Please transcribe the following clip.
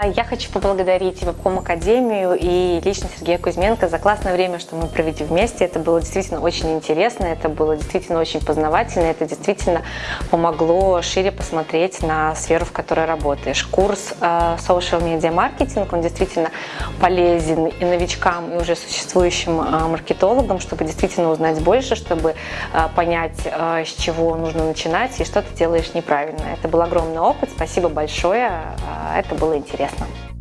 Я хочу поблагодарить Вебком Академию и лично Сергея Кузьменко за классное время, что мы провели вместе. Это было действительно очень интересно, это было действительно очень познавательно, это действительно помогло шире посмотреть на сферу, в которой работаешь. Курс э, Social Media Marketing, он действительно полезен и новичкам, и уже существующим э, маркетологам, чтобы действительно узнать больше, чтобы э, понять, с чего нужно начинать и что ты делаешь неправильно. Это был огромный опыт, спасибо большое, это было интересно. さん。